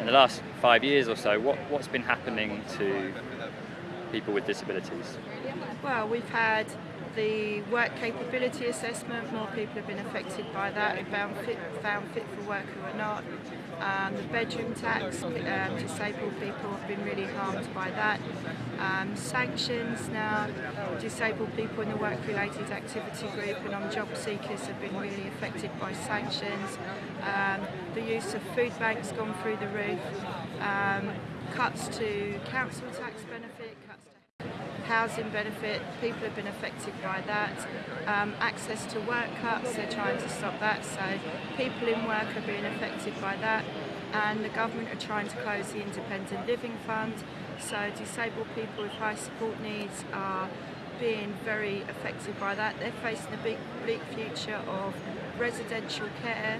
in the last five years or so, what, what's been happening to people with disabilities? Well, we've had the work capability assessment, more people have been affected by that, found fit, found fit for work who are not. Um, the bedroom tax, um, disabled people have been really harmed by that. Um, sanctions now, disabled people in the work-related activity group and on job seekers have been really affected by sanctions. Use of food banks gone through the roof. Um, cuts to council tax benefit, cuts to housing benefit, people have been affected by that. Um, access to work cuts, they're trying to stop that, so people in work are being affected by that. And the government are trying to close the independent living fund, so disabled people with high support needs are being very affected by that. They're facing a big, bleak future of residential care,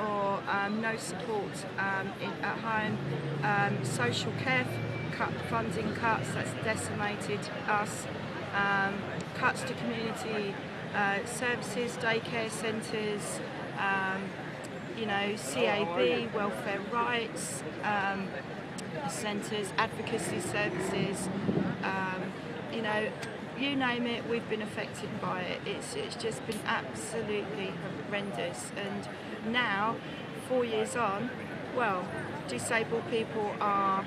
or um, no support um, in, at home, um, social care cut, funding cuts, that's decimated us, um, cuts to community uh, services, daycare centres, um, you know, CAB, welfare rights um, centres, advocacy services, you know, you name it, we've been affected by it. It's, it's just been absolutely horrendous. And now, four years on, well, disabled people are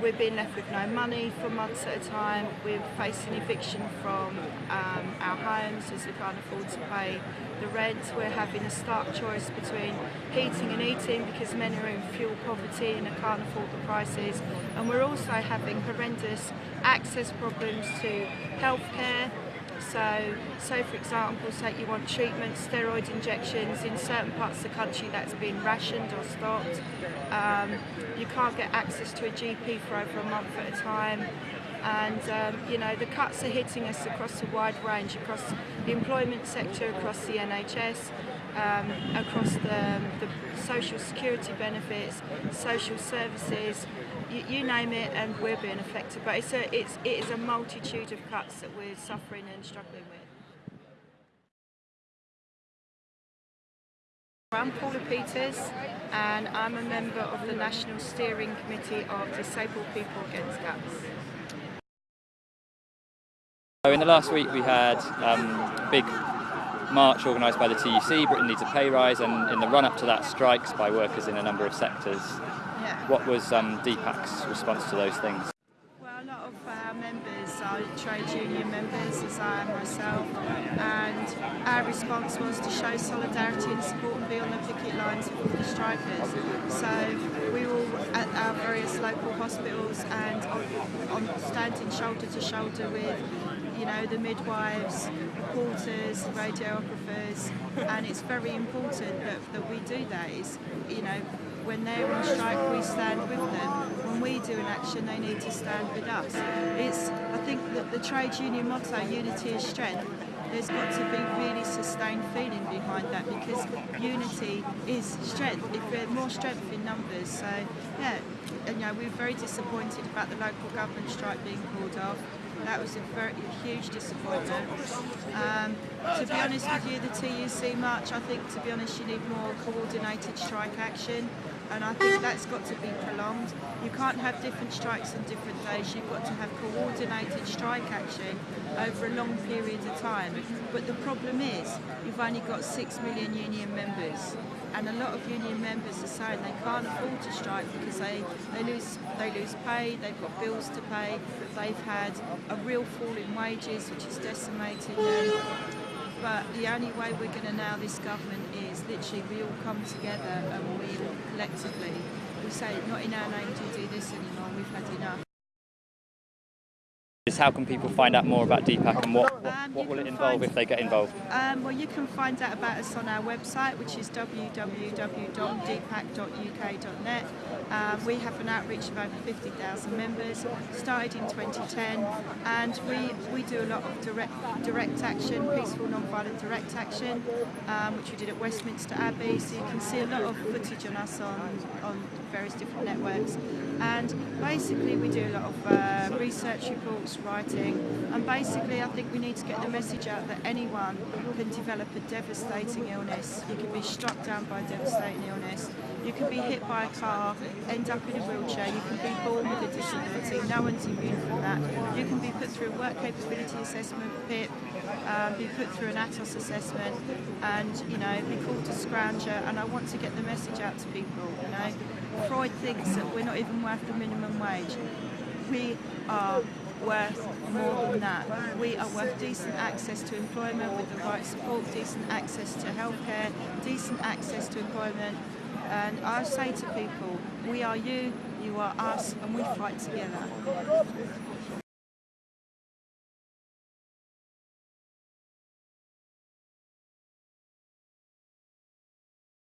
we're being left with no money for months at a time. We're facing eviction from um, our homes as we can't afford to pay the rent. We're having a stark choice between heating and eating because many are in fuel poverty and can't afford the prices. And we're also having horrendous access problems to healthcare, so, so for example, say you want treatment, steroid injections in certain parts of the country that's been rationed or stopped. Um, you can't get access to a GP for over a month at a time. And um, you know the cuts are hitting us across a wide range, across the employment sector, across the NHS, um, across the, the social security benefits, social services, you, you, name it, and we're being affected. But it's a, it's, it is a multitude of cuts that we're suffering and struggling with. I'm Paula Peters and I'm a member of the National Steering Committee of Disabled People Against Cuts. In the last week we had um, a big march organised by the TUC, Britain needs a pay rise, and in the run-up to that strikes by workers in a number of sectors. Yeah. What was um, DPAC's response to those things? Well, a lot of our members are trade union members, as I am myself, and our response was to show solidarity and support and be on the picket lines with the strikers. So we were at our various local hospitals and on, on standing shoulder to shoulder with you know, the midwives, reporters, radiographers, and it's very important that, that we do that. Is, you know, when they're on strike, we stand with them. When we do an action, they need to stand with us. It's, I think that the trade union motto, unity is strength, there's got to be really sustained feeling behind that because unity is strength. If we're more strength in numbers, so yeah, you know, we are very disappointed about the local government strike being called off. That was a very huge disappointment. Um, to be honest with you, the TUC march, I think, to be honest, you need more coordinated strike action and I think that's got to be prolonged. You can't have different strikes on different days, you've got to have coordinated strike action over a long period of time. But the problem is, you've only got six million union members and a lot of union members are saying they can't afford to strike because they, they lose they lose pay, they've got bills to pay, they've had a real fall in wages which is decimating them but the only way we're going to now this government is literally we all come together and we collectively, we say not in our name do do this anymore, we've had enough. How can people find out more about DPAC and what, what, um, what will it involve if they get involved? Um, well, you can find out about us on our website, which is www.dpac.uk.net. Um, we have an outreach of over 50,000 members, started in 2010, and we, we do a lot of direct, direct action, peaceful non-violent direct action, um, which we did at Westminster Abbey, so you can see a lot of footage on us on, on various different networks. And basically we do a lot of uh, research reports, writing. And basically, I think we need to get the message out that anyone can develop a devastating illness. You can be struck down by a devastating illness. You can be hit by a car, end up in a wheelchair. You can be born with a disability. No one's immune from that. You can be put through a work capability assessment, PIP, um, be put through an ATOS assessment, and you know, be called a scrounger. And I want to get the message out to people. You know, Freud thinks that we're not even worth the minimum wage. We are worth more than that. We are worth decent access to employment with the right support, decent access to healthcare, decent access to employment. And I say to people, we are you, you are us, and we fight together.